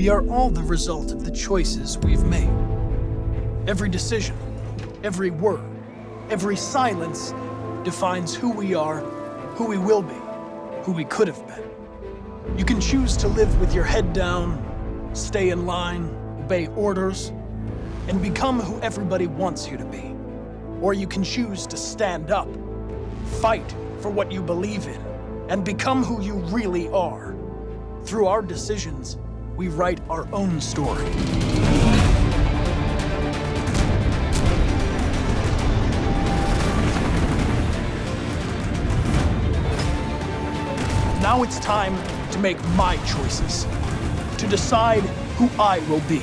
We are all the result of the choices we've made. Every decision, every word, every silence defines who we are, who we will be, who we could have been. You can choose to live with your head down, stay in line, obey orders, and become who everybody wants you to be. Or you can choose to stand up, fight for what you believe in, and become who you really are. Through our decisions, we write our own story. Now it's time to make my choices, to decide who I will be.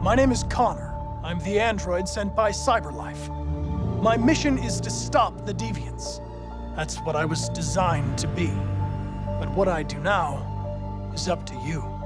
My name is Connor. I'm the android sent by Cyberlife. My mission is to stop the deviants. That's what I was designed to be. But what I do now is up to you.